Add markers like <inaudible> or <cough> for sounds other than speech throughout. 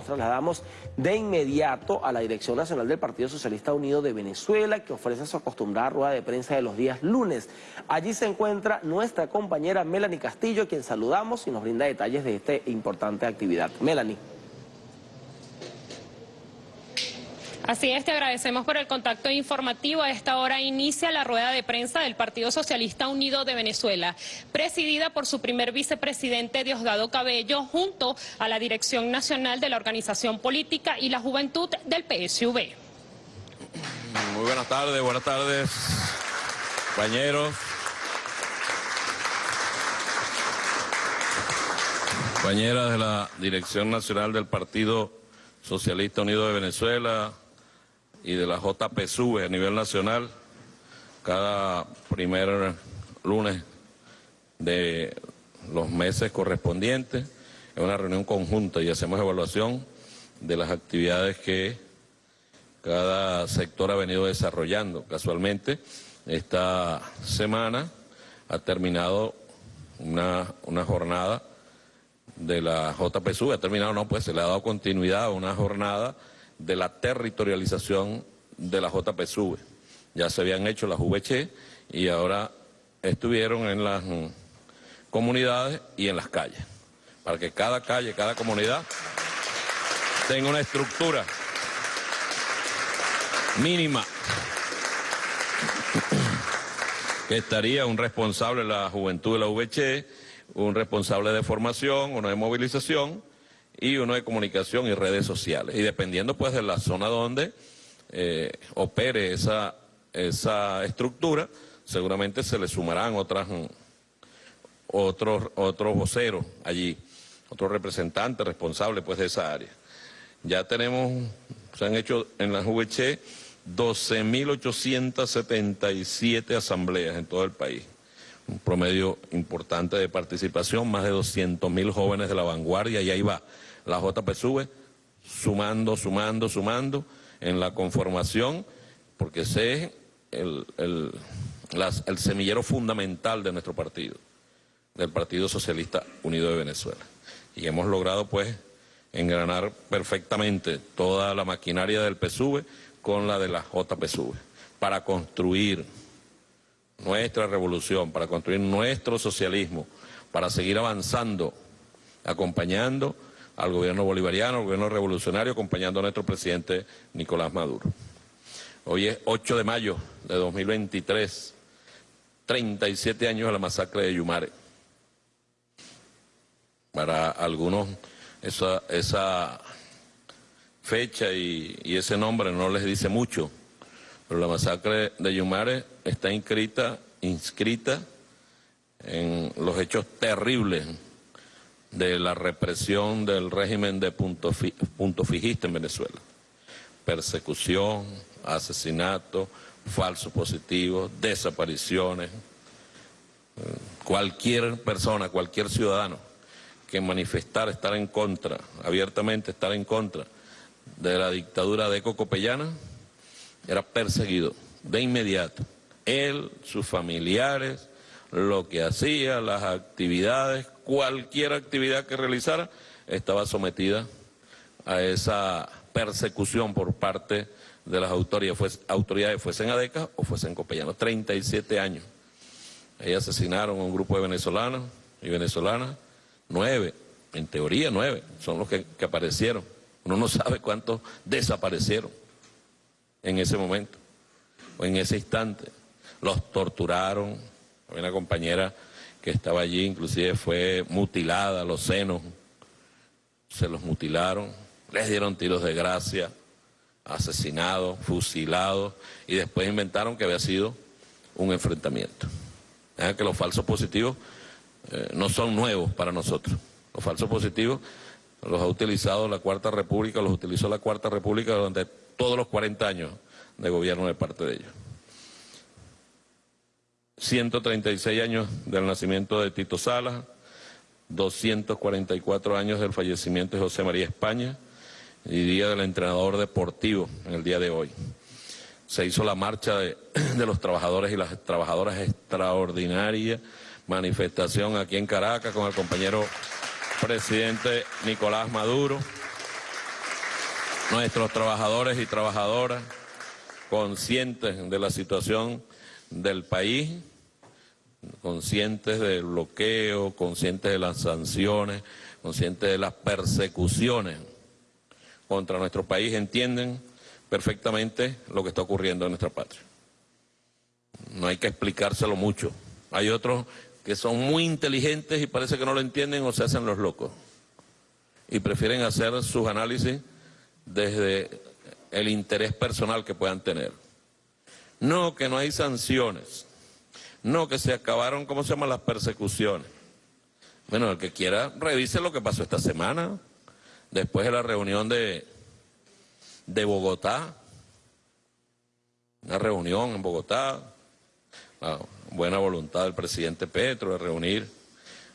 nos trasladamos de inmediato a la Dirección Nacional del Partido Socialista Unido de Venezuela, que ofrece su acostumbrada rueda de prensa de los días lunes. Allí se encuentra nuestra compañera Melanie Castillo, quien saludamos y nos brinda detalles de esta importante actividad. Melanie. Así es, te agradecemos por el contacto informativo. A esta hora inicia la rueda de prensa del Partido Socialista Unido de Venezuela, presidida por su primer vicepresidente Diosdado Cabello, junto a la Dirección Nacional de la Organización Política y la Juventud del PSV. Muy buenas tardes, buenas tardes, compañeros. Compañeras de la Dirección Nacional del Partido Socialista Unido de Venezuela, y de la JPSUV a nivel nacional cada primer lunes de los meses correspondientes. Es una reunión conjunta y hacemos evaluación de las actividades que cada sector ha venido desarrollando. Casualmente, esta semana ha terminado una, una jornada de la JPSUV, ha terminado, no, pues se le ha dado continuidad a una jornada de la territorialización de la JPSUV. Ya se habían hecho las VC y ahora estuvieron en las mm, comunidades y en las calles, para que cada calle, cada comunidad tenga una estructura mínima que estaría un responsable de la juventud de la VC, un responsable de formación, uno de movilización, y uno de comunicación y redes sociales. Y dependiendo pues de la zona donde eh, opere esa, esa estructura, seguramente se le sumarán otras, otros, otros voceros allí, otros representantes responsables pues de esa área. Ya tenemos, se han hecho en la VC 12.877 asambleas en todo el país un promedio importante de participación, más de 200.000 jóvenes de la vanguardia, y ahí va la JPSUV, sumando, sumando, sumando en la conformación, porque ese es el, semillero fundamental de nuestro partido, del Partido Socialista Unido de Venezuela. Y hemos logrado, pues, engranar perfectamente toda la maquinaria del PSUV con la de la JPSUV, para construir nuestra revolución, para construir nuestro socialismo, para seguir avanzando, acompañando al gobierno bolivariano, al gobierno revolucionario, acompañando a nuestro presidente Nicolás Maduro. Hoy es 8 de mayo de 2023, 37 años de la masacre de Yumare. Para algunos esa, fecha y, y ese nombre no les dice mucho, pero la masacre de Yumare está inscrita, inscrita en los hechos terribles de la represión del régimen de punto, punto fijista en Venezuela. Persecución, asesinato, falsos positivos, desapariciones. Cualquier persona, cualquier ciudadano que manifestara estar en contra, abiertamente estar en contra de la dictadura de Eco Copellana, era perseguido de inmediato. Él, sus familiares, lo que hacía, las actividades, cualquier actividad que realizara, estaba sometida a esa persecución por parte de las autoridades, autoridades fuesen ADECA o fuesen copellanos. 37 años. Ahí asesinaron a un grupo de venezolanos y venezolanas, nueve, en teoría nueve, son los que, que aparecieron. Uno no sabe cuántos desaparecieron en ese momento o en ese instante. Los torturaron, había una compañera que estaba allí, inclusive fue mutilada, los senos, se los mutilaron, les dieron tiros de gracia, asesinados, fusilados, y después inventaron que había sido un enfrentamiento. que los falsos positivos eh, no son nuevos para nosotros. Los falsos positivos los ha utilizado la Cuarta República, los utilizó la Cuarta República durante todos los 40 años de gobierno de parte de ellos. 136 años del nacimiento de Tito Salas, 244 años del fallecimiento de José María España y Día del Entrenador Deportivo en el día de hoy. Se hizo la marcha de, <clears throat> de los trabajadores y las trabajadoras extraordinaria, manifestación aquí en Caracas con el compañero presidente Nicolás Maduro. nuestros trabajadores y trabajadoras conscientes de la situación del país, conscientes del bloqueo, conscientes de las sanciones, conscientes de las persecuciones contra nuestro país, entienden perfectamente lo que está ocurriendo en nuestra patria. No hay que explicárselo mucho. Hay otros que son muy inteligentes y parece que no lo entienden o se hacen los locos. Y prefieren hacer sus análisis desde el interés personal que puedan tener. No, que no hay sanciones. No, que se acabaron, ¿cómo se llaman las persecuciones? Bueno, el que quiera, revise lo que pasó esta semana, después de la reunión de, de Bogotá, una reunión en Bogotá, la buena voluntad del presidente Petro de reunir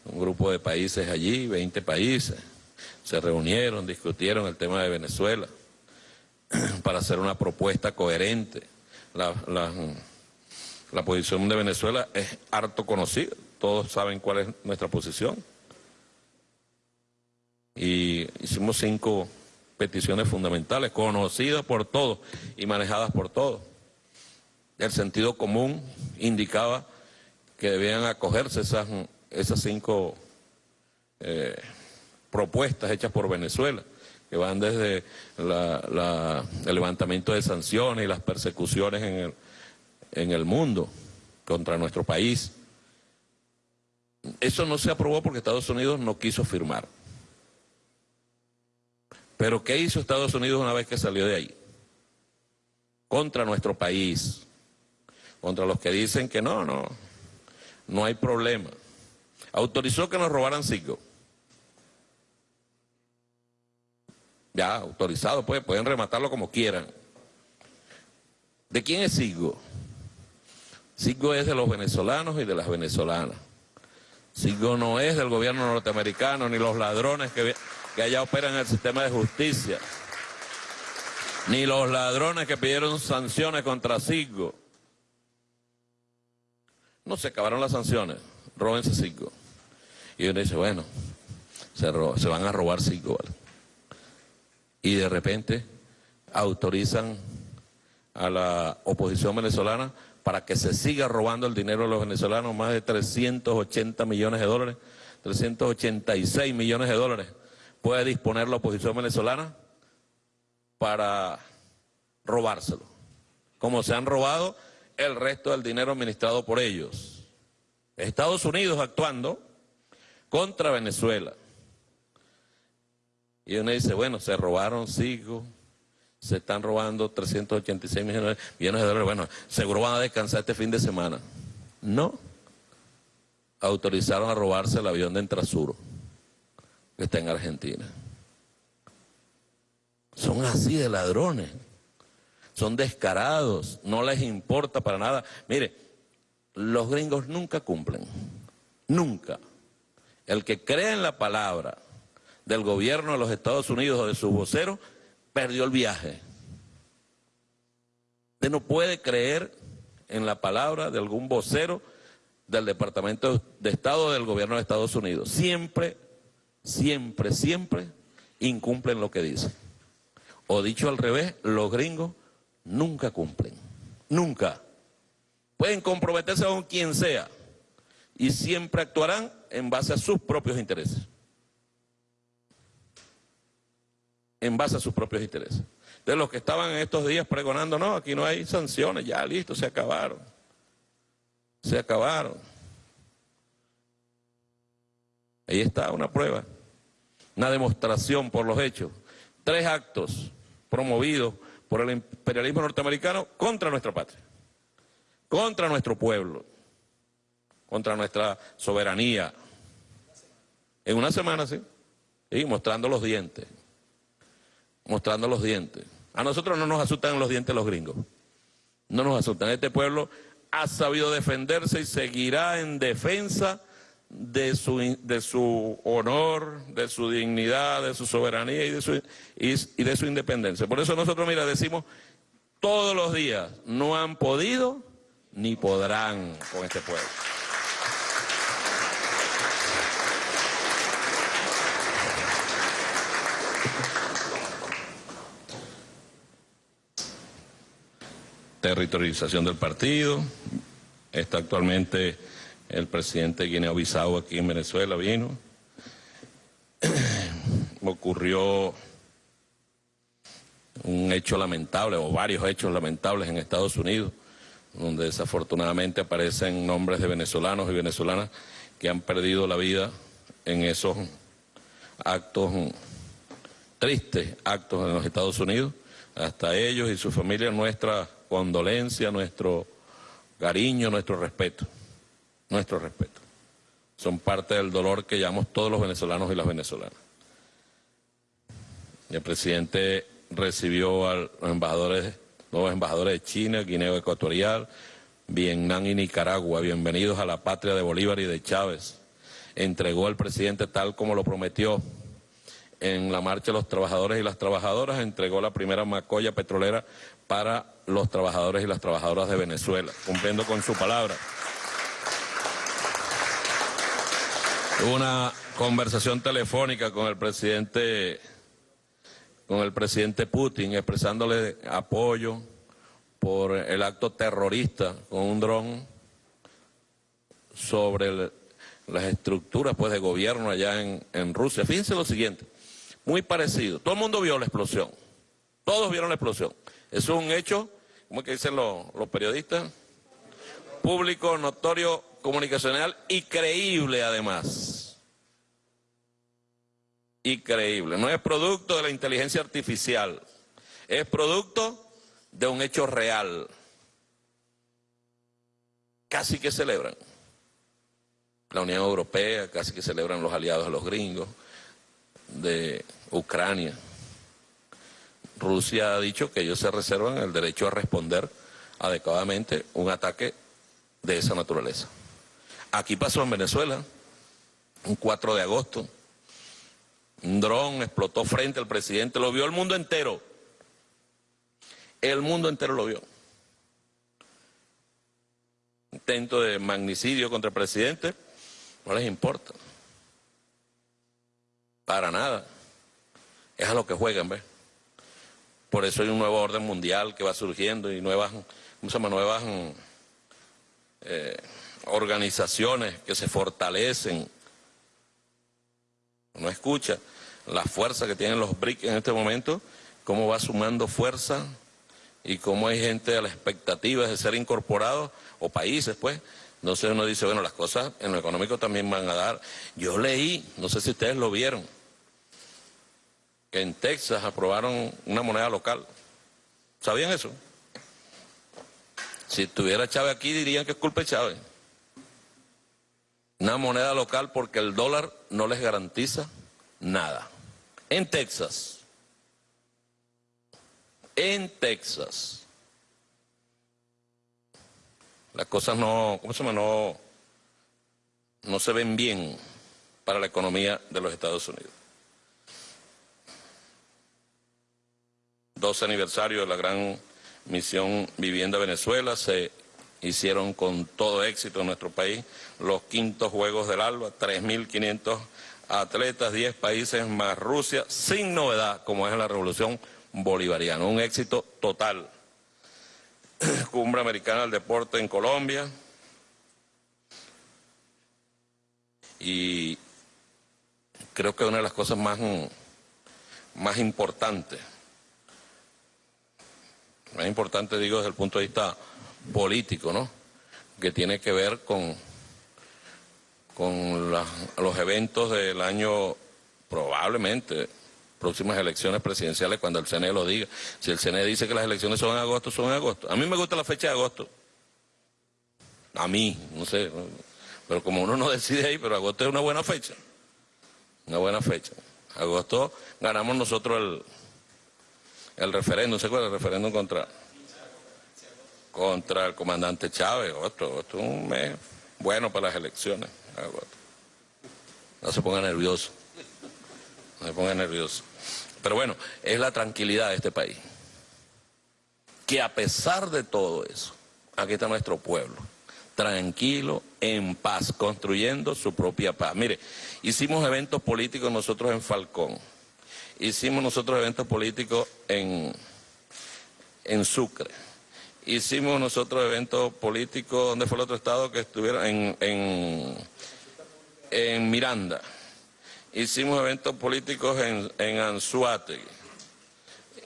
un grupo de países allí, 20 países, se reunieron, discutieron el tema de Venezuela <clears throat> para hacer una propuesta coherente. Posición de Venezuela es harto conocida, todos saben cuál es nuestra posición. Y hicimos cinco peticiones fundamentales, conocidas por todos y manejadas por todos. El sentido común indicaba que debían acogerse esas, esas cinco eh, propuestas hechas por Venezuela, que van desde el levantamiento de sanciones y las persecuciones en el, en el mundo contra nuestro país. Eso no se aprobó porque Estados Unidos no quiso firmar. Pero ¿qué hizo Estados Unidos una vez que salió de ahí? Contra nuestro país, contra los que dicen que no, no, no hay problema. Autorizó que nos robaran cinco. Ya, autorizado, pues, pueden rematarlo como quieran. ¿De quién es Sigo? Sigo es de los venezolanos y de las venezolanas. Sigo no es del gobierno norteamericano ni los ladrones que, que allá operan en el sistema de justicia. Ni los ladrones que pidieron sanciones contra Sigo. No se acabaron las sanciones, róbense Sigo. Y uno dice, bueno, se, van a robar Sigo, ¿vale? y de repente autorizan a la oposición venezolana para que se siga robando el dinero de los venezolanos, más de 380 millones de dólares, 386 millones de dólares puede disponer la oposición venezolana para robárselo, como se han robado el resto del dinero administrado por ellos. Estados Unidos actuando contra Venezuela. Y uno dice, bueno, se robaron cinco, se están robando 386 millones, de dólares, bueno, seguro van a descansar este fin de semana. No, autorizaron a robarse el avión de Entrasuro, que está en Argentina. Son así de ladrones, son descarados, no les importa para nada. Mire, los gringos nunca cumplen, nunca. El que cree en la palabra del gobierno de los Estados Unidos o de sus voceros, perdió el viaje. Usted no puede creer en la palabra de algún vocero del Departamento de Estado del gobierno de Estados Unidos. Siempre, siempre, siempre incumplen lo que dicen. O dicho al revés, los gringos nunca cumplen. Nunca. Pueden comprometerse con quien sea y siempre actuarán en base a sus propios intereses. En base a sus propios intereses. De los que estaban en estos días pregonando, no, aquí no hay sanciones, ya listo, se acabaron. Se acabaron. Ahí está una prueba, una demostración por los hechos. Tres actos promovidos por el imperialismo norteamericano contra nuestra patria, contra nuestro pueblo, contra nuestra soberanía. En una semana, sí, y mostrando los dientes mostrando los dientes. A nosotros no nos asustan los dientes los gringos. No nos asustan. Este pueblo ha sabido defenderse y seguirá en defensa de su, de su honor, de su dignidad, de su soberanía y de su, y de su independencia. Por eso nosotros, mira, decimos todos los días, no han podido ni podrán con este pueblo. Territorialización del partido. Está actualmente el presidente de Guinea-Bissau aquí en Venezuela, vino. <clears throat> Ocurrió un hecho lamentable o varios hechos lamentables en Estados Unidos, donde desafortunadamente aparecen nombres de venezolanos y venezolanas que han perdido la vida en esos actos, tristes actos en los Estados Unidos. Hasta ellos y su familia nuestra condolencia, nuestro cariño, nuestro respeto, nuestro respeto. Son parte del dolor que llevamos todos los venezolanos y las venezolanas. El presidente recibió a los embajadores, nuevos embajadores de China, Guinea Ecuatorial, Vietnam y Nicaragua. Bienvenidos a la patria de Bolívar y de Chávez. Entregó al presidente tal como lo prometió en la marcha de los trabajadores y las trabajadoras, entregó la primera macolla petrolera para los trabajadores y las trabajadoras de Venezuela, cumpliendo con su palabra. Una conversación telefónica con el presidente con el presidente Putin expresándole apoyo por el acto terrorista con un dron sobre las estructuras pues de gobierno allá en, en Rusia. Fíjense lo siguiente, muy parecido, todo el mundo vio la explosión, todos vieron la explosión. Es un hecho, como que dicen los, los periodistas, público, notorio, comunicacional y creíble además increíble. No es producto de la inteligencia artificial, es producto de un hecho real. Casi que celebran. La Unión Europea, casi que celebran los aliados de los gringos, de Ucrania. Rusia ha dicho que ellos se reservan el derecho a responder adecuadamente un ataque de esa naturaleza. Aquí pasó en Venezuela, un 4 de agosto, un dron explotó frente al presidente, lo vio el mundo entero. El mundo entero lo vio. Intento de magnicidio contra el presidente, no les importa. Para nada. Es a lo que juegan, ¿ves? Por eso hay un nuevo orden mundial que va surgiendo y nuevas. Nuevas eh, organizaciones que se fortalecen no escucha la fuerza que tienen los BRIC en este momento, cómo va sumando fuerza y cómo hay gente a la expectativa de ser incorporados, o países pues, entonces uno dice, bueno, las cosas en lo económico también van a dar. Yo leí, no sé si ustedes lo vieron, que en Texas aprobaron una moneda local. ¿Sabían eso? Si estuviera Chávez aquí dirían que es culpa de Chávez una moneda local porque el dólar no les garantiza nada. En Texas, en Texas, las cosas no, ¿cómo se llama? No, no se ven bien para la economía de los Estados Unidos. 12 aniversario de la gran misión Vivienda Venezuela se hicieron con todo éxito en nuestro país los quintos Juegos del Alba, 3.500 atletas, 10 países más Rusia, sin novedad, como es la Revolución Bolivariana. Un éxito total. <clears throat> Cumbre Americana del Deporte en Colombia. Y creo que una de las cosas más, más importantes, más importante digo desde el punto de vista político, ¿no? Que tiene que ver con, con los eventos del año, probablemente, próximas elecciones presidenciales cuando el CNE lo diga. Si el CNE dice que las elecciones son en agosto, son en agosto. A mí me gusta la fecha de agosto. A mí, no sé. Pero como uno no decide ahí, pero agosto es una buena fecha. Una buena fecha. Agosto ganamos nosotros el, el referéndum, ¿se acuerda? El referéndum contra contra el comandante Chávez. Otro, otro un mes bueno para las elecciones. No se ponga nervioso. No se ponga nervioso. Pero bueno, es la tranquilidad de este país. Que a pesar de todo eso, aquí está nuestro pueblo, tranquilo, en paz, construyendo su propia paz. Mire, hicimos eventos políticos nosotros en Falcón, hicimos nosotros eventos políticos en, en Sucre, hicimos nosotros eventos políticos, ¿dónde fue el otro estado que estuvieron? En, en, en Miranda. Hicimos eventos políticos en, en Anzuategui.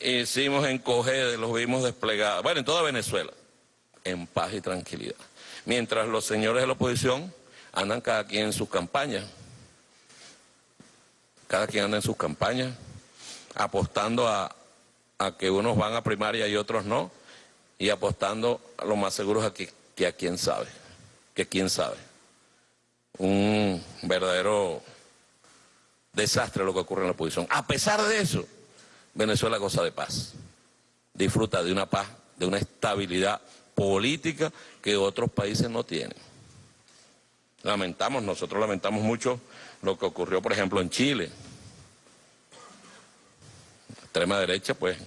Hicimos en Cogede, los vimos desplegados. Bueno, en toda Venezuela, en paz y tranquilidad. Mientras los señores de la oposición andan cada quien en sus campañas. Cada quien anda en sus campañas, apostando a, que unos van a primaria y otros no y apostando a lo más seguro a que, que a quién sabe, que quién sabe. Un verdadero desastre lo que ocurre en la oposición. A pesar de eso, Venezuela goza de paz, disfruta de una paz, de una estabilidad política que otros países no tienen. Lamentamos, nosotros lamentamos mucho lo que ocurrió, por ejemplo, en Chile. Extrema derecha, pues,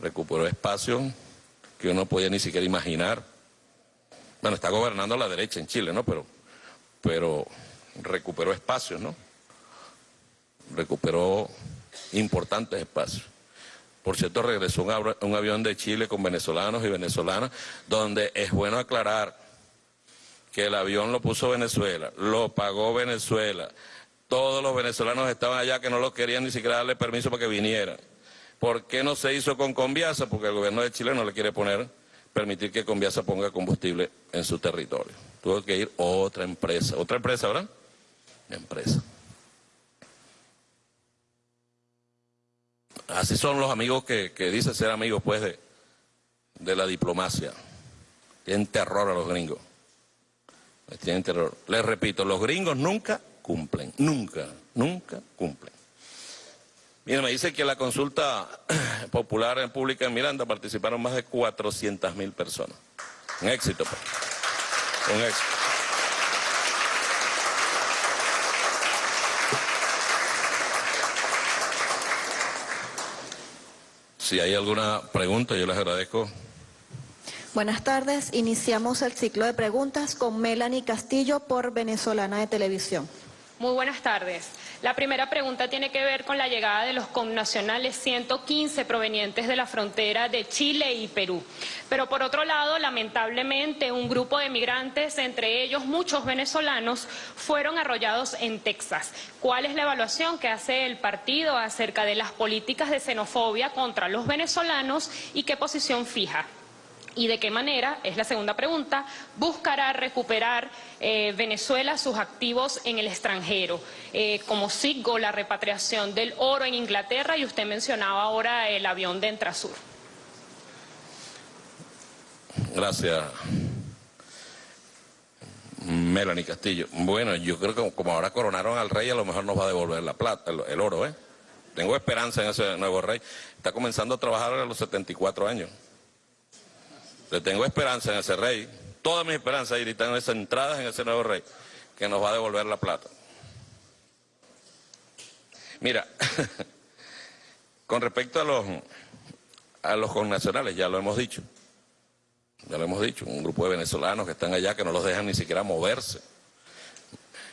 recuperó espacio que uno podía ni siquiera imaginar. Bueno, está gobernando la derecha en Chile, ¿no? Pero, pero recuperó espacios, ¿no? Recuperó importantes espacios. Por cierto, regresó un avión de Chile con venezolanos y venezolanas, donde es bueno aclarar que el avión lo puso Venezuela, lo pagó Venezuela, todos los venezolanos estaban allá que no lo querían ni siquiera darle permiso para que vinieran. ¿Por qué no se hizo con Conviasa? Porque el gobierno de Chile no le quiere poner, permitir que Conviasa ponga combustible en su territorio. Tuvo que ir otra empresa. ¿Otra empresa, verdad? Empresa. Así son los amigos que, dicen ser amigos, pues, de, de la diplomacia. Tienen terror a los gringos. Tienen terror. Les repito, los gringos nunca cumplen. Nunca, nunca cumplen. Mira, me dice que en la consulta <clears throat> popular en pública en Miranda participaron más de 400 mil personas. Un éxito, pues. Un éxito. Si hay alguna pregunta, yo les agradezco. Buenas tardes. Iniciamos el ciclo de preguntas con Melanie Castillo por Venezolana de Televisión. Muy buenas tardes. La primera pregunta tiene que ver con la llegada de los connacionales 115 provenientes de la frontera de Chile y Perú. Pero por otro lado, lamentablemente, un grupo de migrantes, entre ellos muchos venezolanos, fueron arrollados en Texas. ¿Cuál es la evaluación que hace el partido acerca de las políticas de xenofobia contra los venezolanos y qué posición fija? Y de qué manera, es la segunda pregunta, buscará recuperar eh, Venezuela sus activos en el extranjero, eh, como sigo la repatriación del oro en Inglaterra y usted mencionaba ahora el avión de Entrasur. Gracias. Melanie Castillo. Bueno, yo creo que como ahora coronaron al rey, a lo mejor nos va a devolver la plata, el, el oro, ¿eh? Tengo esperanza en ese nuevo rey. Está comenzando a trabajar a los 74 años. Le tengo esperanza en ese rey, toda mi esperanza y están centradas en ese nuevo rey, que nos va a devolver la plata. Mira, <laughs> con respecto a los, a los connacionales, ya lo hemos dicho, ya lo hemos dicho, un grupo de venezolanos que están allá que no los dejan ni siquiera moverse.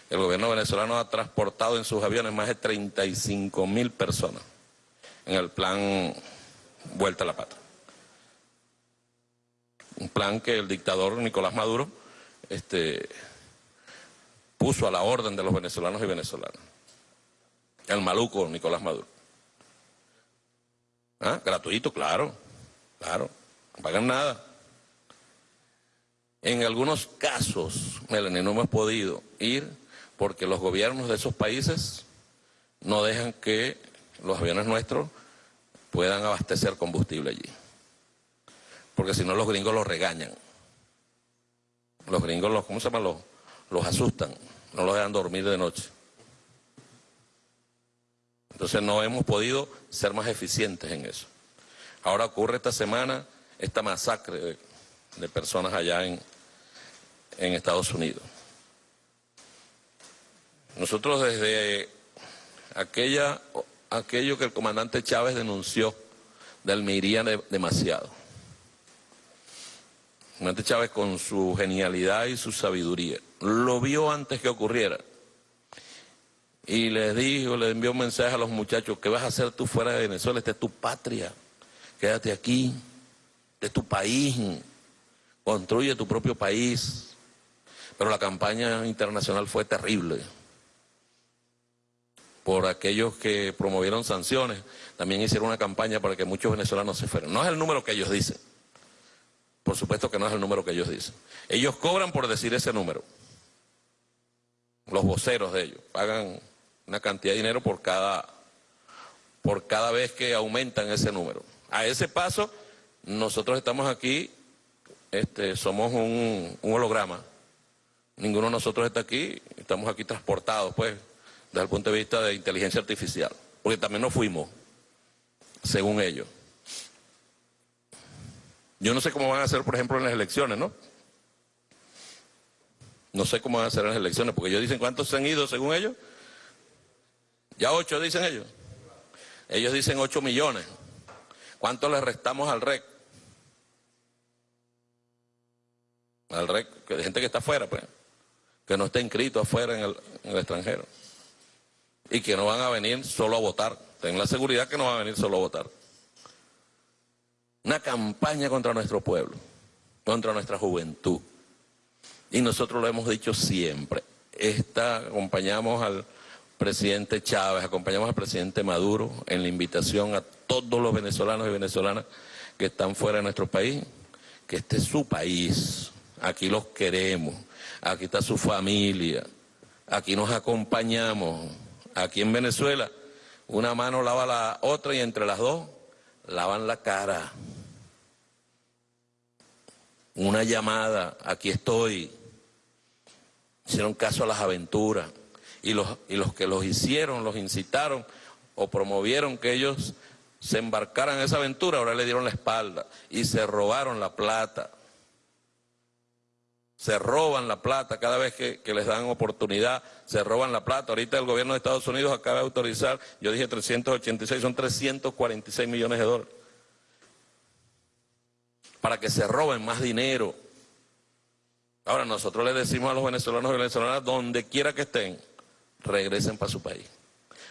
El gobierno venezolano ha transportado en sus aviones más de 35 mil personas en el plan Vuelta a la Pata plan que el dictador Nicolás Maduro este, puso a la orden de los venezolanos y venezolanas. El maluco Nicolás Maduro. ¿Ah? Gratuito, claro, claro, no pagan nada. En algunos casos, Melanie, no hemos podido ir porque los gobiernos de esos países no dejan que los aviones nuestros puedan abastecer combustible allí porque si no los gringos los regañan. Los gringos, los, ¿cómo se llama? Los, los asustan, no los dejan dormir de noche. Entonces no hemos podido ser más eficientes en eso. Ahora ocurre esta semana esta masacre de, personas allá en, en Estados Unidos. Nosotros desde aquella, aquello que el comandante Chávez denunció del Meiría demasiado. Monte Chávez con su genialidad y su sabiduría lo vio antes que ocurriera y les dijo, le envió un mensaje a los muchachos, ¿qué vas a hacer tú fuera de Venezuela? Esta es tu patria, quédate aquí, este es tu país, construye tu propio país. Pero la campaña internacional fue terrible por aquellos que promovieron sanciones, también hicieron una campaña para que muchos venezolanos se fueran. No es el número que ellos dicen. Por supuesto que no es el número que ellos dicen. Ellos cobran por decir ese número. Los voceros de ellos pagan una cantidad de dinero por cada, por cada vez que aumentan ese número. A ese paso, nosotros estamos aquí, este, somos un, holograma. Ninguno de nosotros está aquí, estamos aquí transportados, pues, desde el punto de vista de inteligencia artificial, porque también nos fuimos, según ellos. Yo no sé cómo van a hacer, por ejemplo, en las elecciones, ¿no? No sé cómo van a hacer en las elecciones, porque ellos dicen cuántos se han ido, según ellos. Ya ocho, dicen ellos. Ellos dicen ocho millones. ¿Cuánto le restamos al REC? Al REC, que de gente que está afuera, pues, que no está inscrito afuera en el, en el extranjero y que no van a venir solo a votar. Ten la seguridad que no van a venir solo a votar. Una campaña contra nuestro pueblo, contra nuestra juventud. Y nosotros lo hemos dicho siempre. Esta, acompañamos al presidente Chávez, acompañamos al presidente Maduro en la invitación a todos los venezolanos y venezolanas que están fuera de nuestro país, que este es su país, aquí los queremos, aquí está su familia, aquí nos acompañamos, Aquí en Venezuela, una mano lava la otra y entre las dos lavan la cara. Una llamada, aquí estoy. Hicieron caso a las aventuras. Y los, y los que los hicieron, los incitaron o promovieron que ellos se embarcaran en esa aventura, ahora le dieron la espalda y se robaron la plata se roban la plata cada vez que, les dan oportunidad, se roban la plata. Ahorita el gobierno de Estados Unidos acaba de autorizar, yo dije 386, son 346 millones de dólares, para que se roben más dinero. Ahora nosotros le decimos a los venezolanos y venezolanas, donde quiera que estén, regresen para su país.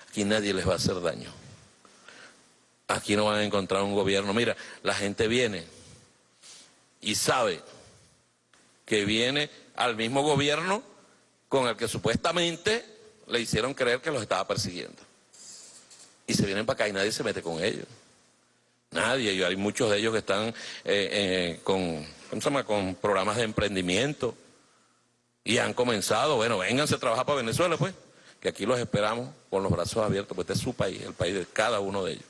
Aquí nadie les va a hacer daño. Aquí no van a encontrar un gobierno. Mira, la gente viene y sabe que viene al mismo gobierno con el que supuestamente le hicieron creer que los estaba persiguiendo. Y se vienen para acá y nadie se mete con ellos. Nadie, y hay muchos de ellos que están eh, eh, con, con programas de emprendimiento y han comenzado, bueno, vénganse a trabajar para Venezuela, pues, que aquí los esperamos con los brazos abiertos, pues este es su país, el país de cada uno de ellos.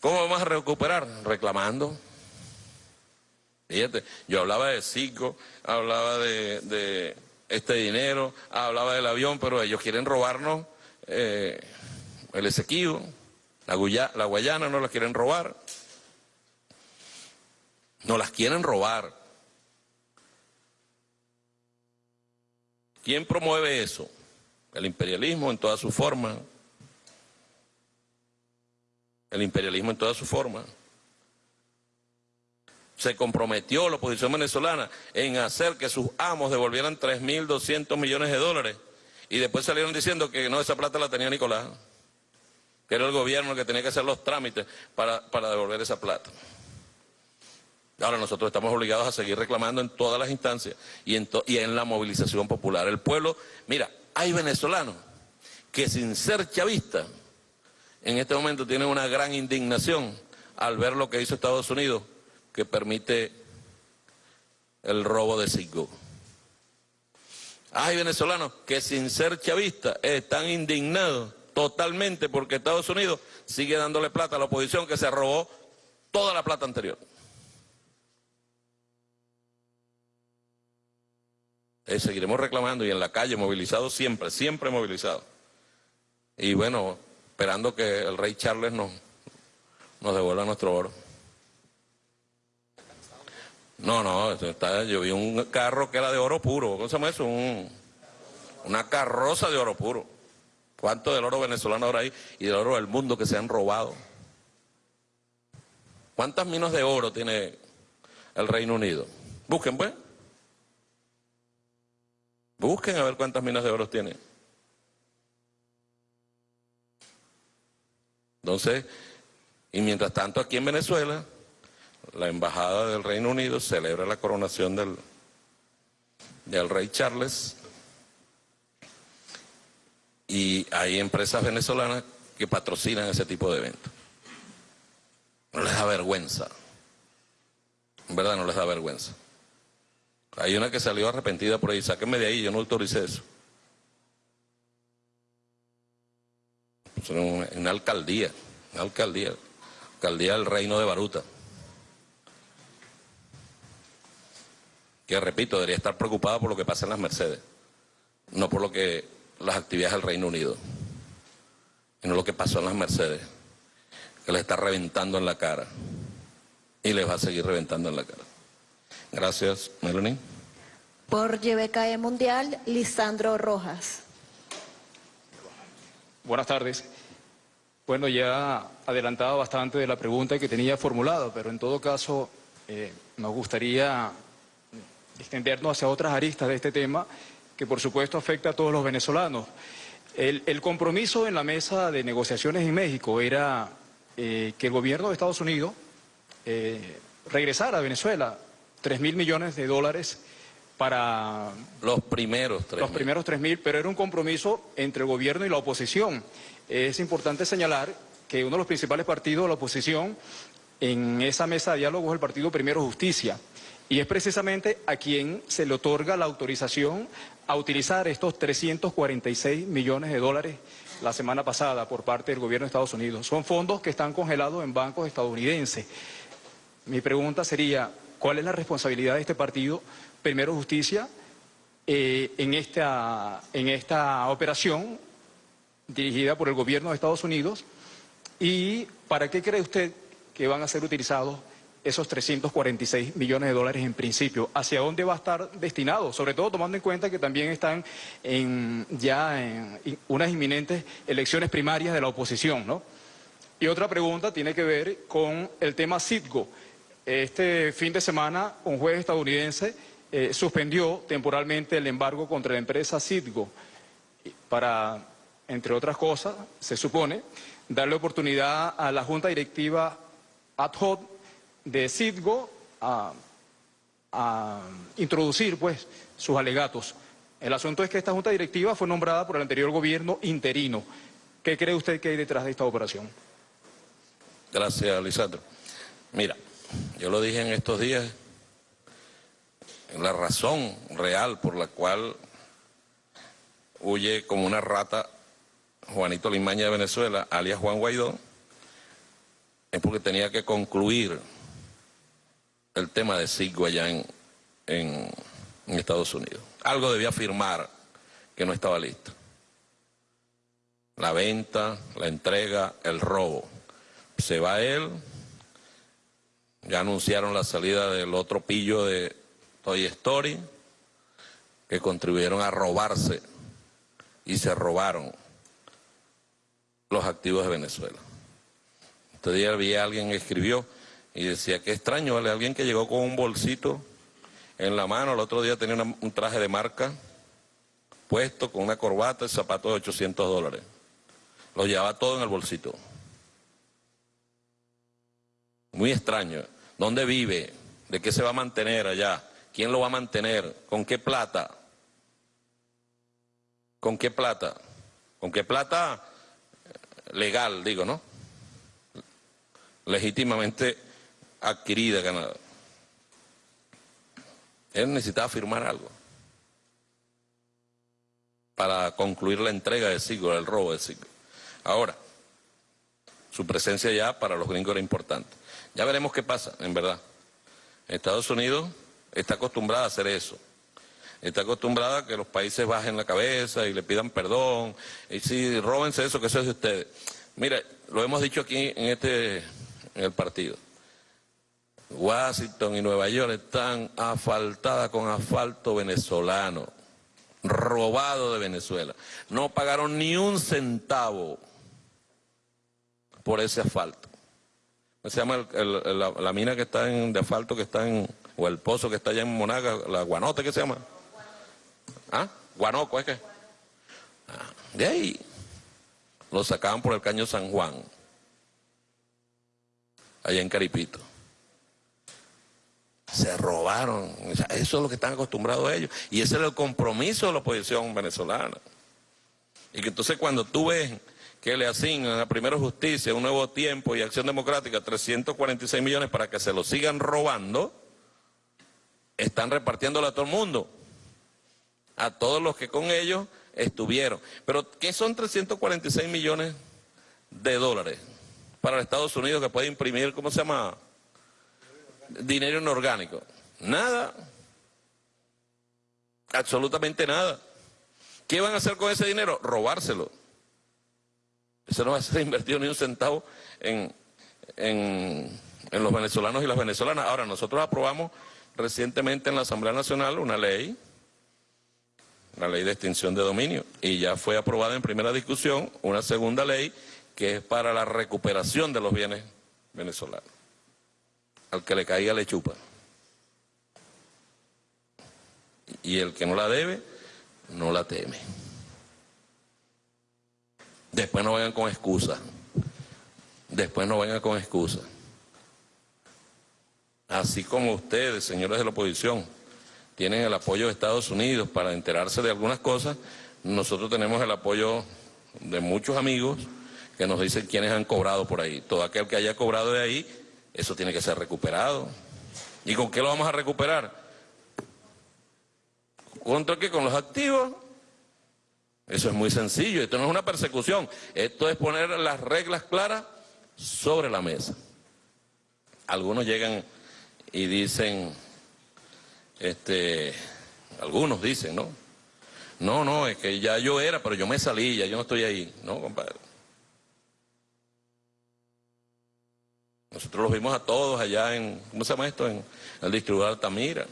¿Cómo vamos a recuperar? Reclamando, Fíjate, yo hablaba de Cico, hablaba de, este dinero, hablaba del avión, pero ellos quieren robarnos eh, el Esequibo, la, la Guayana no la quieren robar. No las quieren robar. ¿Quién promueve eso? El imperialismo en toda su forma. El imperialismo en toda su forma se comprometió la oposición venezolana en hacer que sus amos devolvieran 3.200 millones de dólares y después salieron diciendo que no, esa plata la tenía Nicolás, que era el gobierno el que tenía que hacer los trámites para, devolver esa plata. Ahora nosotros estamos obligados a seguir reclamando en todas las instancias y en, y en la movilización popular. El pueblo, mira, hay venezolanos que sin ser chavistas, en este momento tienen una gran indignación al ver lo que hizo Estados Unidos que permite el robo de Citgo. Hay venezolanos que sin ser chavistas están indignados totalmente porque Estados Unidos sigue dándole plata a la oposición que se robó toda la plata anterior. Eh, seguiremos reclamando y en la calle movilizados siempre, siempre movilizados. Y bueno, esperando que el rey Charles nos, nos devuelva nuestro oro. No, no, está, yo vi un carro que era de oro puro. ¿Cómo se llama eso? una carroza de oro puro. ¿Cuánto del oro venezolano ahora hay y del oro del mundo que se han robado? ¿Cuántas minas de oro tiene el Reino Unido? Busquen, pues. Busquen a ver cuántas minas de oro tiene. Entonces, y mientras tanto aquí en Venezuela, la Embajada del Reino Unido celebra la coronación del, del rey Charles y hay empresas venezolanas que patrocinan ese tipo de eventos. No les da vergüenza. En verdad no les da vergüenza. Hay una que salió arrepentida por ahí, sáquenme de ahí, yo no autoricé eso. Es una, una alcaldía, una alcaldía, alcaldía del reino de Baruta. Que repito, debería estar preocupada por lo que pasa en las Mercedes, no por lo que las actividades del Reino Unido, y no lo que pasó en las Mercedes, que les está reventando en la cara y les va a seguir reventando en la cara. Gracias, Melanie. Por YBKE Mundial, Lisandro Rojas. Buenas tardes. Bueno, ya adelantado bastante de la pregunta que tenía formulada, pero en todo caso eh, nos gustaría extendernos hacia otras aristas de este tema que por supuesto afecta a todos los venezolanos. El, compromiso en la mesa de negociaciones en México era eh, que el gobierno de Estados Unidos eh, regresara a Venezuela 3 mil millones de dólares para... Los primeros 3 Los primeros 3 mil, pero era un compromiso entre el gobierno y la oposición. Es importante señalar que uno de los principales partidos de la oposición en esa mesa de diálogo es el Partido Primero Justicia. Y es precisamente a quien se le otorga la autorización a utilizar estos 346 millones de dólares la semana pasada por parte del gobierno de Estados Unidos. Son fondos que están congelados en bancos estadounidenses. Mi pregunta sería, ¿cuál es la responsabilidad de este partido, Primero Justicia, eh, en, esta, en esta operación dirigida por el gobierno de Estados Unidos? ¿Y para qué cree usted que van a ser utilizados esos 346 millones de dólares en principio? ¿Hacia dónde va a estar destinado? Sobre todo tomando en cuenta que también están en, ya en unas inminentes elecciones primarias de la oposición, ¿no? Y otra pregunta tiene que ver con el tema Citgo. Este fin de semana un juez estadounidense eh, suspendió temporalmente el embargo contra la empresa Citgo para, entre otras cosas, se supone, darle oportunidad a la Junta Directiva ad hoc de Citgo a, introducir pues sus alegatos. El asunto es que esta junta directiva fue nombrada por el anterior gobierno interino. ¿Qué cree usted que hay detrás de esta operación? Gracias, Lisandro. Mira, yo lo dije en estos días, la razón real por la cual huye como una rata Juanito Limaña de Venezuela, alias Juan Guaidó, es porque tenía que concluir el tema de SIGO allá en, en, Estados Unidos. Algo debía firmar que no estaba listo. La venta, la entrega, el robo. Se va él, ya anunciaron la salida del otro pillo de Toy Story, que contribuyeron a robarse y se robaron los activos de Venezuela. Este día vi a alguien que escribió, y decía, qué extraño, ¿vale? Alguien que llegó con un bolsito en la mano, el otro día tenía un traje de marca puesto con una corbata y zapatos de 800 dólares. Lo llevaba todo en el bolsito. Muy extraño. ¿Dónde vive? ¿De qué se va a mantener allá? ¿Quién lo va a mantener? ¿Con qué plata? ¿Con qué plata? ¿Con qué plata legal, digo, no? Legítimamente adquirida Canadá. Él necesitaba firmar algo para concluir la entrega de Siglo, el robo de Siglo. Ahora, su presencia ya para los gringos era importante. Ya veremos qué pasa, en verdad. Estados Unidos está acostumbrada a hacer eso. Está acostumbrada a que los países bajen la cabeza y le pidan perdón. Y si róbense eso, que eso es de ustedes. Mira, lo hemos dicho aquí en este en el partido. Washington y Nueva York están asfaltadas con asfalto venezolano, robado de Venezuela. No pagaron ni un centavo por ese asfalto. ¿Cómo se llama la, mina que está en, de asfalto que está en, o el pozo que está allá en Monaga, la Guanote, ¿qué se llama? ¿Ah? Guanoco, ¿es que? Ah, de ahí lo sacaban por el caño San Juan, allá en Caripito se robaron. eso es lo que están acostumbrados ellos. Y ese es el compromiso de la oposición venezolana. Y que entonces cuando tú ves que le asignan a Primero Justicia, Un Nuevo Tiempo y Acción Democrática 346 millones para que se lo sigan robando, están repartiéndolo a todo el mundo, a todos los que con ellos estuvieron. Pero ¿qué son 346 millones de dólares para Estados Unidos que puede imprimir, ¿cómo se llama? Dinero inorgánico. Nada. Absolutamente nada. ¿Qué van a hacer con ese dinero? Robárselo. Eso no va a ser <laughs> invertido ni un centavo en, en, en los venezolanos y las venezolanas. Ahora, nosotros aprobamos recientemente en la Asamblea Nacional una ley, la ley de extinción de dominio, y ya fue aprobada en primera discusión una segunda ley que es para la recuperación de los bienes venezolanos. Al que le caiga le chupa. Y el que no la debe, no la teme. Después no vengan con excusas. Después no vengan con excusas. Así como ustedes, señores de la oposición, tienen el apoyo de Estados Unidos para enterarse de algunas cosas, nosotros tenemos el apoyo de muchos amigos que nos dicen quiénes han cobrado por ahí. Todo aquel que haya cobrado de ahí, eso tiene que ser recuperado. ¿Y con qué lo vamos a recuperar? ¿Contra qué? Con los activos. Eso es muy sencillo. Esto no es una persecución. Esto es poner las reglas claras sobre la mesa. Algunos llegan y dicen, este, algunos dicen, ¿no? No, no, es que ya yo era, pero yo me salí, ya yo no estoy ahí. No, compadre. Nosotros los vimos a todos allá en, ¿cómo se llama esto? En el distribuidor Altamira.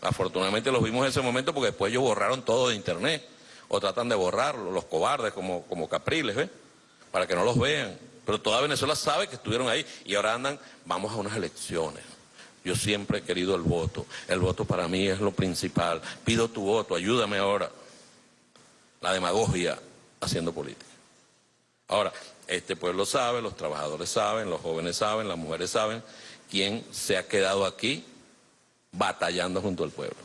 Afortunadamente los vimos en ese momento porque después ellos borraron todo de internet. O tratan de borrarlo, los cobardes como, como capriles, ¿ves? Para que no los vean. Pero toda Venezuela sabe que estuvieron ahí y ahora andan, vamos a unas elecciones. Yo siempre he querido el voto. El voto para mí es lo principal. Pido tu voto, ayúdame ahora. La demagogia haciendo política. Ahora, este pueblo sabe, los trabajadores saben, los jóvenes saben, las mujeres saben quién se ha quedado aquí batallando junto al pueblo.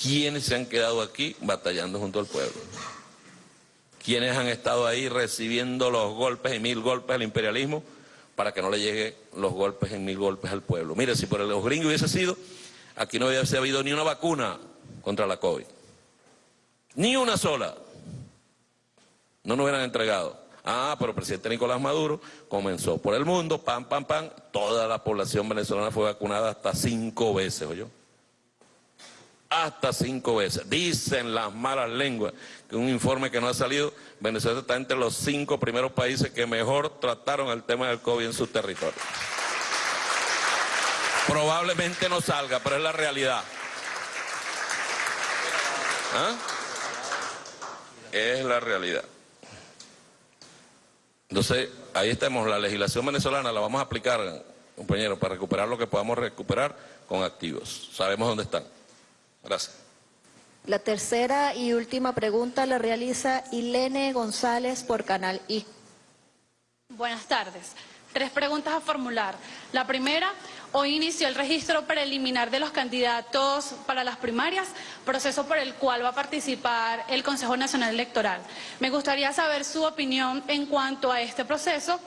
¿Quiénes se han quedado aquí batallando junto al pueblo? ¿Quiénes han estado ahí recibiendo los golpes y mil golpes al imperialismo para que no le lleguen los golpes y mil golpes al pueblo? Mire, si por los gringos hubiese sido, aquí no hubiese habido ni una vacuna contra la COVID. Ni una sola. No nos hubieran entregado. Ah, pero el presidente Nicolás Maduro comenzó por el mundo, pam, pam, pam, toda la población venezolana fue vacunada hasta cinco veces, ¿oyó? Hasta cinco veces. Dicen las malas lenguas que un informe que no ha salido, Venezuela está entre los cinco primeros países que mejor trataron el tema del COVID en su territorio. Probablemente no salga, pero es la realidad. ¿Ah? Es la realidad. Entonces, ahí estamos, la legislación venezolana la vamos a aplicar, compañeros, para recuperar lo que podamos recuperar con activos. Sabemos dónde están. Gracias. La tercera y última pregunta la realiza Ilene González por Canal I. Buenas tardes. Tres preguntas a formular. La primera, Hoy inició el registro preliminar de los candidatos para las primarias, proceso por el cual va a participar el Consejo Nacional Electoral. Me gustaría saber su opinión en cuanto a este proceso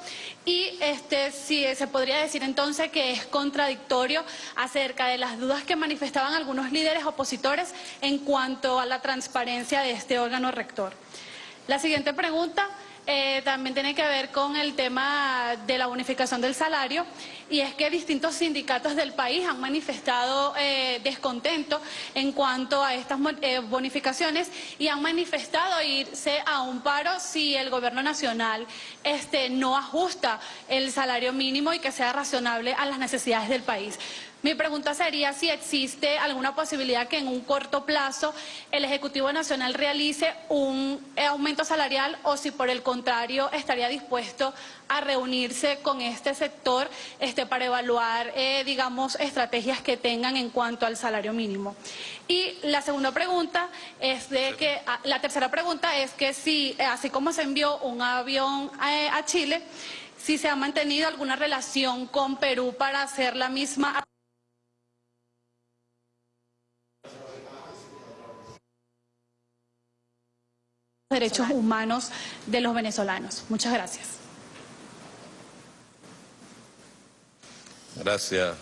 y este, si se podría decir entonces que es contradictorio acerca de las dudas que manifestaban algunos líderes opositores en cuanto a la transparencia de este órgano rector. La siguiente pregunta eh, también tiene que ver con el tema de la bonificación del salario y es que distintos sindicatos del país han manifestado eh, descontento en cuanto a estas eh, bonificaciones y han manifestado irse a un paro si el gobierno nacional este, no ajusta el salario mínimo y que sea razonable a las necesidades del país. Mi pregunta sería si existe alguna posibilidad que en un corto plazo el Ejecutivo Nacional realice un aumento salarial o si por el contrario estaría dispuesto a reunirse con este sector este, para evaluar, eh, digamos, estrategias que tengan en cuanto al salario mínimo. Y la segunda pregunta es de que, ah, la tercera pregunta es que si, eh, así como se envió un avión eh, a Chile, si se ha mantenido alguna relación con Perú para hacer la misma derechos humanos de los venezolanos. Muchas gracias. Gracias,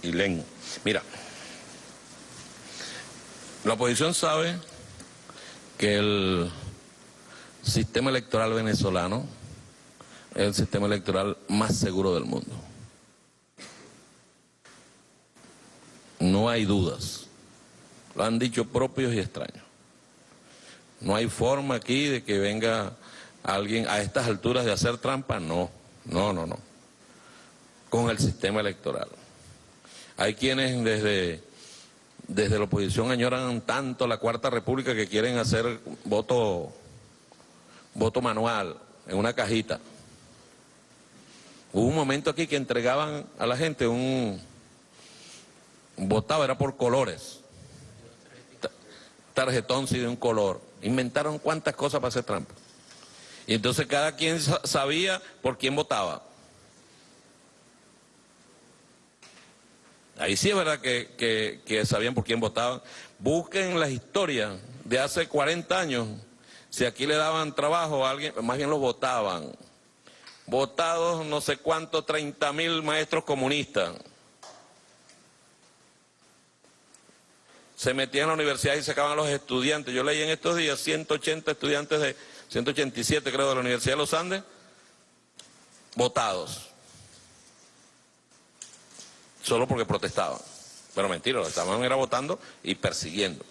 Ilén. Mira, la oposición sabe que el sistema electoral venezolano es el sistema electoral más seguro del mundo. No hay dudas. Lo han dicho propios y extraños. No hay forma aquí de que venga alguien a estas alturas de hacer trampa. No, no, no, no. Con el sistema electoral. Hay quienes desde, desde la oposición añoran tanto la Cuarta República que quieren hacer voto, voto manual en una cajita. Hubo un momento aquí que entregaban a la gente un... Votaba, era por colores. Tarjetón sí de un color. Inventaron cuántas cosas para hacer trampa. Y entonces cada quien sabía por quién votaba. Ahí sí es verdad que, que, sabían por quién votaban. Busquen la historia de hace 40 años. Si aquí le daban trabajo a alguien, más bien lo votaban. Votados no sé cuántos, 30 mil maestros comunistas. Se metían en la universidad y sacaban a los estudiantes. Yo leí en estos días 180 estudiantes de, 187 creo, de la Universidad de los Andes, votados solo porque protestaban. Pero mentira, lo estaban era votando y persiguiendo.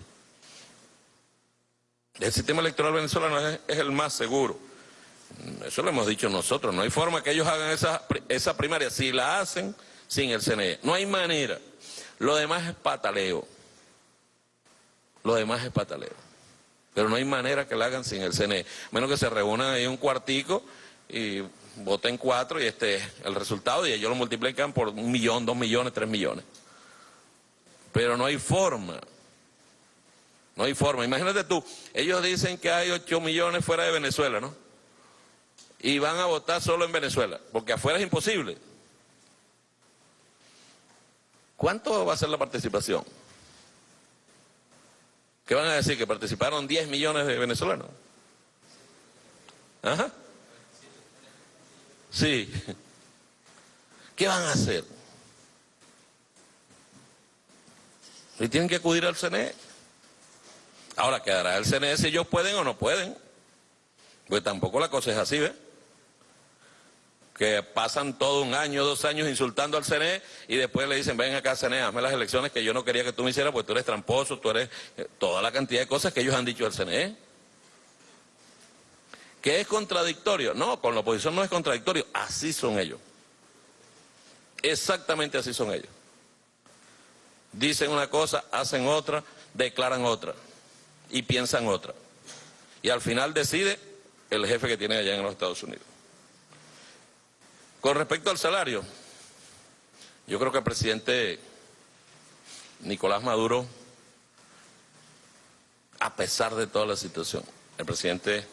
El sistema electoral venezolano es, el más seguro. Eso lo hemos dicho nosotros. No hay forma que ellos hagan esa, esa primaria. Si la hacen sin el CNE, no hay manera. Lo demás es pataleo. Lo demás es pataleo. Pero no hay manera que la hagan sin el CNE. Menos que se reúnan ahí un cuartico y voten cuatro y este es el resultado y ellos lo multiplican por un millón, dos millones, tres millones. Pero no hay forma. No hay forma. Imagínate tú, ellos dicen que hay ocho millones fuera de Venezuela, ¿no? Y van a votar solo en Venezuela, porque afuera es imposible. ¿Cuánto va a ser la participación? ¿Qué van a decir? ¿Que participaron 10 millones de venezolanos? Ajá. Sí. ¿Qué van a hacer? Y tienen que acudir al CNE. Ahora, ¿quedará el CNE si ellos pueden o no pueden? Pues tampoco la cosa es así, ¿ves? Que pasan todo un año, dos años insultando al CNE y después le dicen, ven acá CNE, hazme las elecciones que yo no quería que tú me hicieras porque tú eres tramposo, tú eres... Eh, toda la cantidad de cosas que ellos han dicho al CNE. ¿Que es contradictorio? No, con la oposición no es contradictorio, así son ellos. Exactamente así son ellos. Dicen una cosa, hacen otra, declaran otra y piensan otra. Y al final decide el jefe que tiene allá en los Estados Unidos. Con respecto al salario, yo creo que el presidente Nicolás Maduro, a pesar de toda la situación, el presidente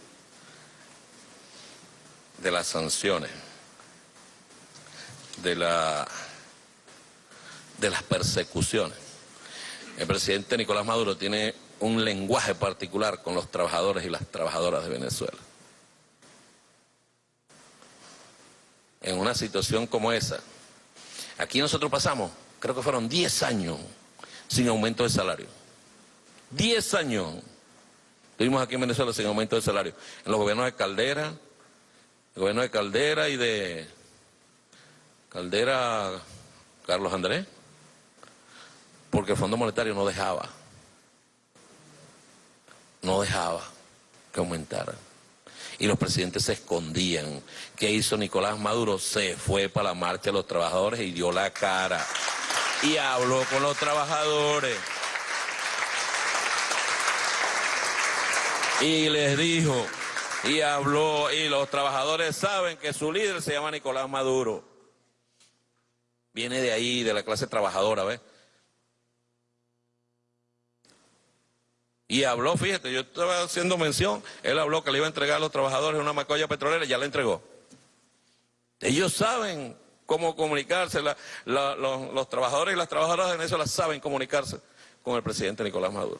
de las sanciones, de, la, de las persecuciones. El presidente Nicolás Maduro tiene un lenguaje particular con los trabajadores y las trabajadoras de Venezuela. En una situación como esa, aquí nosotros pasamos, creo que fueron 10 años sin aumento de salario. 10 años. Estuvimos aquí en Venezuela sin aumento de salario. En los gobiernos de Caldera, el gobierno de Caldera y de Caldera Carlos Andrés, porque el Fondo Monetario no dejaba, no dejaba que aumentara. Y los presidentes se escondían. ¿Qué hizo Nicolás Maduro? Se fue para la marcha de los trabajadores y dio la cara. Y habló con los trabajadores. Y les dijo, y habló, y los trabajadores saben que su líder se llama Nicolás Maduro. Viene de ahí, de la clase trabajadora, ¿ves? Y habló, fíjate, yo estaba haciendo mención, él habló que le iba a entregar a los trabajadores una macolla petrolera y ya la entregó. Ellos saben cómo comunicarse, los, trabajadores y las trabajadoras de Venezuela saben comunicarse con el presidente Nicolás Maduro.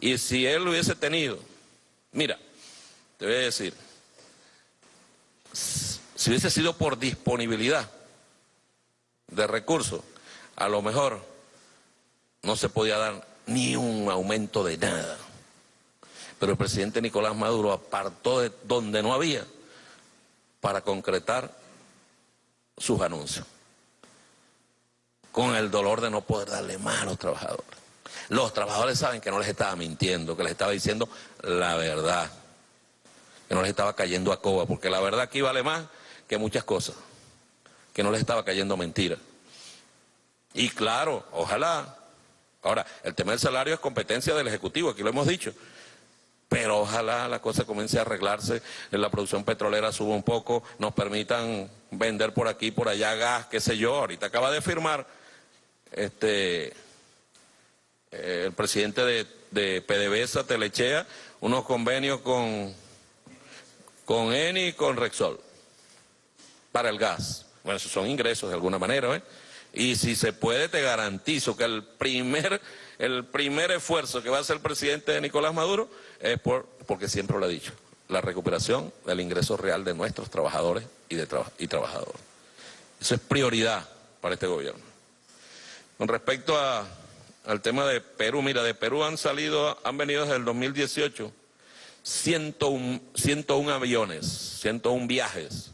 Y si él lo hubiese tenido, mira, te voy a decir, si hubiese sido por disponibilidad de recursos, a lo mejor no se podía dar ni un aumento de nada. Pero el presidente Nicolás Maduro apartó de donde no había para concretar sus anuncios. Con el dolor de no poder darle más a los trabajadores. Los trabajadores saben que no les estaba mintiendo, que les estaba diciendo la verdad. Que no les estaba cayendo a coba, porque la verdad aquí vale más que muchas cosas. Que no les estaba cayendo mentira. Y claro, ojalá. Ahora, el tema del salario es competencia del Ejecutivo, aquí lo hemos dicho pero ojalá la cosa comience a arreglarse, la producción petrolera suba un poco, nos permitan vender por aquí, por allá gas, qué sé yo. Ahorita acaba de firmar este eh, el presidente de, de PDVSA, Telechea, unos convenios con, con ENI y con Rexol para el gas. Bueno, esos son ingresos de alguna manera, ¿eh? Y si se puede, te garantizo que el primer, el primer esfuerzo que va a hacer el presidente Nicolás Maduro es por, porque siempre lo ha dicho, la recuperación del ingreso real de nuestros trabajadores y, de y trabajadoras. Eso es prioridad para este gobierno. Con respecto a, al tema de Perú, mira, de Perú han salido, han venido desde el 2018 101, 101 aviones, 101 viajes,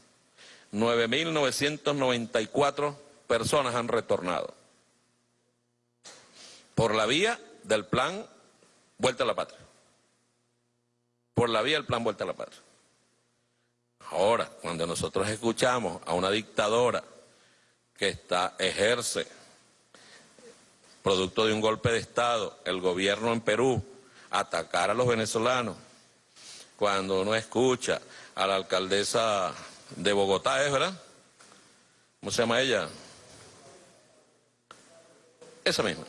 9.994 personas han retornado por la vía del plan Vuelta a la Patria por la vía del plan Vuelta a la Patria. Ahora, cuando nosotros escuchamos a una dictadora que está, ejerce, producto de un golpe de Estado, el gobierno en Perú, atacar a los venezolanos, cuando uno escucha a la alcaldesa de Bogotá, ¿es verdad? ¿Cómo se llama ella? Esa misma.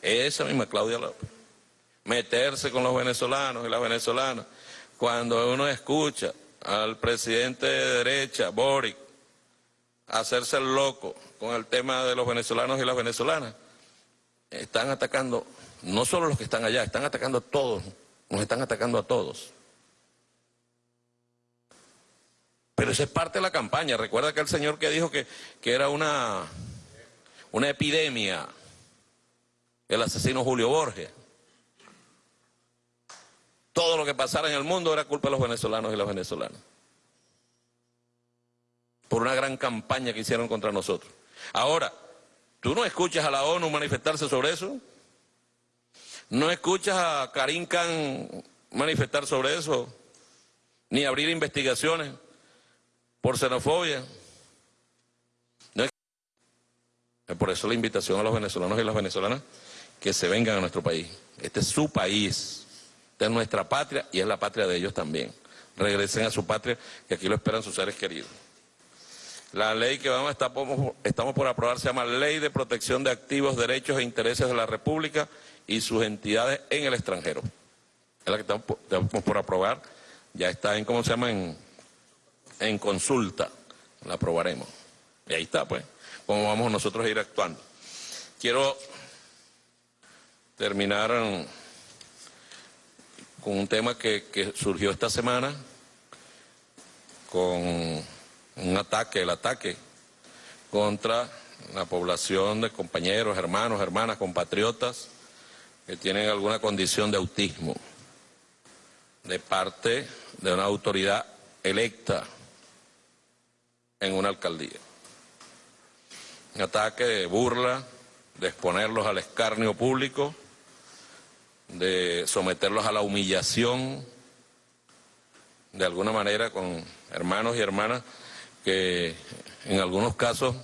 Esa misma, Claudia López meterse con los venezolanos y las venezolanas. Cuando uno escucha al presidente de derecha, Boric, hacerse el loco con el tema de los venezolanos y las venezolanas, están atacando, no solo los que están allá, están atacando a todos, nos están atacando a todos. Pero eso es parte de la campaña. Recuerda que el señor que dijo que, que era una, una epidemia, el asesino Julio Borges. Todo lo que pasara en el mundo era culpa de los venezolanos y las venezolanas. Por una gran campaña que hicieron contra nosotros. Ahora, ¿tú no escuchas a la ONU manifestarse sobre eso? ¿No escuchas a Karim Khan manifestar sobre eso? Ni abrir investigaciones por xenofobia. No es... Por eso la invitación a los venezolanos y las venezolanas que se vengan a nuestro país. Este es su país es nuestra patria y es la patria de ellos también. Regresen a su patria, que aquí lo esperan sus seres queridos. La ley que vamos a estamos por aprobar se llama Ley de Protección de Activos, Derechos e Intereses de la República y sus entidades en el extranjero. Es la que estamos, por aprobar. Ya está en, ¿cómo se llama? En, en consulta. La aprobaremos. Y ahí está, pues, cómo vamos nosotros a ir actuando. Quiero terminar con un tema que, surgió esta semana, con un ataque, el ataque contra la población de compañeros, hermanos, hermanas, compatriotas que tienen alguna condición de autismo de parte de una autoridad electa en una alcaldía. Ataque de burla, de exponerlos al escarnio público de someterlos a la humillación, de alguna manera con hermanos y hermanas que en algunos casos,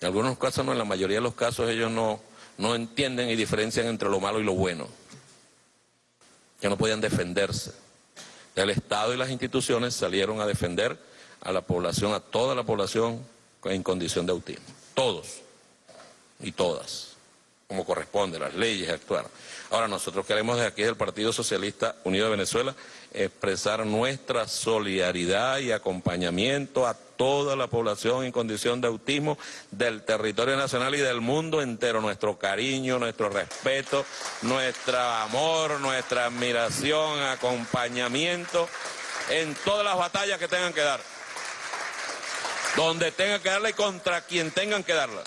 en algunos casos no, en la mayoría de los casos ellos no, no entienden y diferencian entre lo malo y lo bueno, que no podían defenderse. El Estado y las instituciones salieron a defender a la población, a toda la población en condición de autismo, todos y todas como corresponde, las leyes actuar. Ahora, nosotros queremos desde aquí del Partido Socialista Unido de Venezuela expresar nuestra solidaridad y acompañamiento a toda la población en condición de autismo del territorio nacional y del mundo entero. Nuestro cariño, nuestro respeto, nuestro amor, nuestra admiración, acompañamiento en todas las batallas que tengan que dar. Donde tengan que darla y contra quien tengan que darla.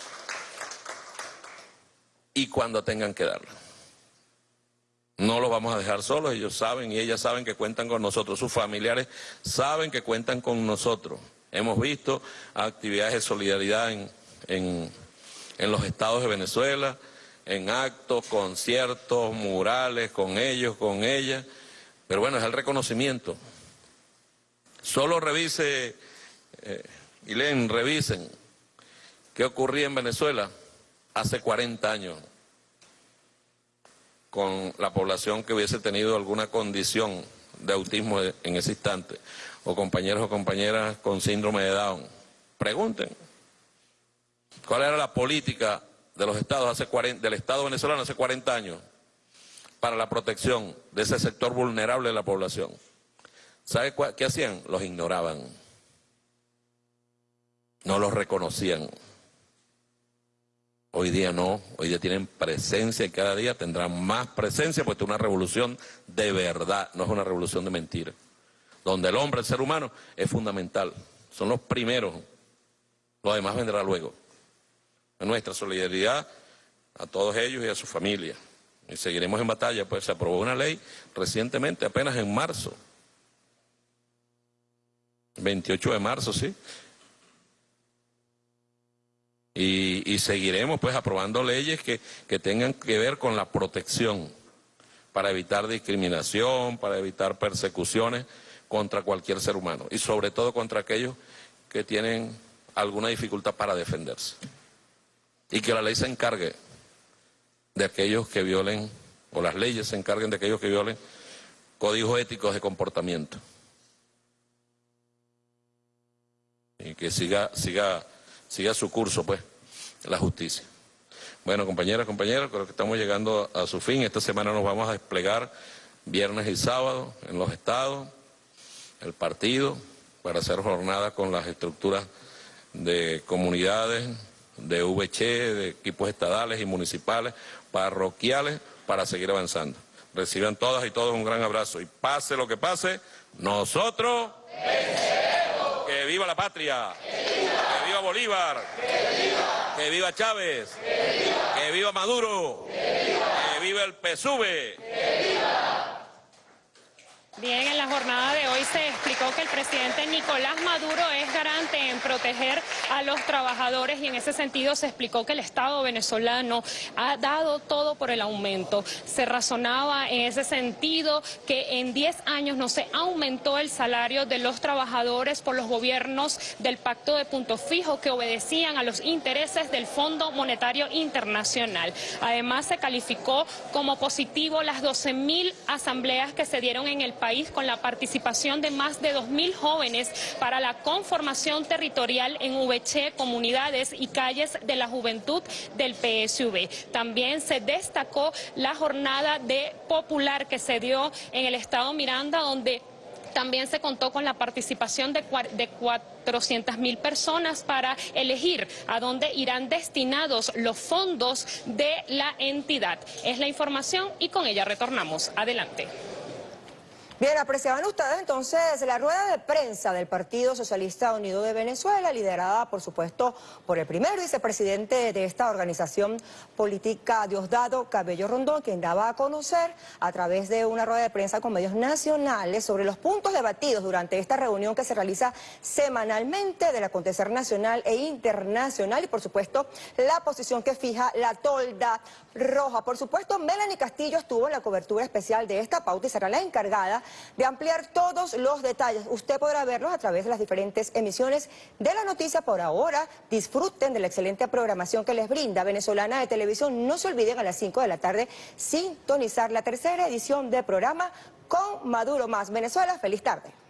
Y cuando tengan que darla. No los vamos a dejar solos, ellos saben y ellas saben que cuentan con nosotros, sus familiares saben que cuentan con nosotros. Hemos visto actividades de solidaridad en, en, los estados de Venezuela, en actos, conciertos, murales, con ellos, con ellas. Pero bueno, es el reconocimiento. Solo revise, eh, leen, revisen qué ocurría en Venezuela hace 40 años con la población que hubiese tenido alguna condición de autismo en ese instante, o compañeros o compañeras con síndrome de Down. Pregunten, ¿cuál era la política de los estados hace 40, del Estado venezolano hace 40 años para la protección de ese sector vulnerable de la población? ¿Sabe qué hacían? Los ignoraban. No los reconocían. Hoy día no, hoy día tienen presencia y cada día tendrán más presencia porque es una revolución de verdad, no es una revolución de mentira. Donde el hombre, el ser humano, es fundamental. Son los primeros, lo demás vendrá luego. Nuestra solidaridad a todos ellos y a su familia. Y seguiremos en batalla, pues se aprobó una ley recientemente, apenas en marzo. 28 de marzo, sí, y, seguiremos pues aprobando leyes que, que tengan que ver con la protección para evitar discriminación, para evitar persecuciones contra cualquier ser humano y sobre todo contra aquellos que tienen alguna dificultad para defenderse. Y que la ley se encargue de aquellos que violen, o las leyes se encarguen de aquellos que violen códigos éticos de comportamiento. Y que siga, siga siga su curso, pues, la justicia. Bueno, compañeras, compañeros, creo que estamos llegando a su fin. Esta semana nos vamos a desplegar viernes y sábado en los estados, el partido, para hacer jornada con las estructuras de comunidades, de VC, de equipos estadales y municipales, parroquiales, para seguir avanzando. Reciban todas y todos un gran abrazo y pase lo que pase, nosotros... ¡Que viva la patria! Bolívar. Que viva, Chávez. Que viva, Maduro. Que viva, el PSUV. Bien, en la jornada de hoy se explicó que el presidente Nicolás Maduro es garante en proteger a los trabajadores y en ese sentido se explicó que el Estado venezolano ha dado todo por el aumento. Se razonaba en ese sentido que en 10 años no se aumentó el salario de los trabajadores por los gobiernos del Pacto de Punto Fijo que obedecían a los intereses del Fondo Monetario Internacional. Además se calificó como positivo las 12 mil asambleas que se dieron en el país país con la participación de más de 2.000 jóvenes para la conformación territorial en VC, comunidades y calles de la juventud del PSV. También se destacó la jornada de popular que se dio en el estado Miranda, donde también se contó con la participación de, de 400 mil personas para elegir a dónde irán destinados los fondos de la entidad. Es la información y con ella retornamos. Adelante. Bien, apreciaban ustedes entonces la rueda de prensa del Partido Socialista Unido de Venezuela, liderada por supuesto por el primer vicepresidente de esta organización política, Diosdado Cabello Rondón, quien daba a conocer a través de una rueda de prensa con medios nacionales sobre los puntos debatidos durante esta reunión que se realiza semanalmente del acontecer nacional e internacional y por supuesto la posición que fija la tolda roja. Por supuesto, Melanie Castillo estuvo en la cobertura especial de esta pauta y será la encargada de ampliar todos los detalles. Usted podrá verlos a través de las diferentes emisiones de la noticia. Por ahora, disfruten de la excelente programación que les brinda Venezolana de Televisión. No se olviden a las 5 de la tarde sintonizar la tercera edición del programa con Maduro Más Venezuela. Feliz tarde.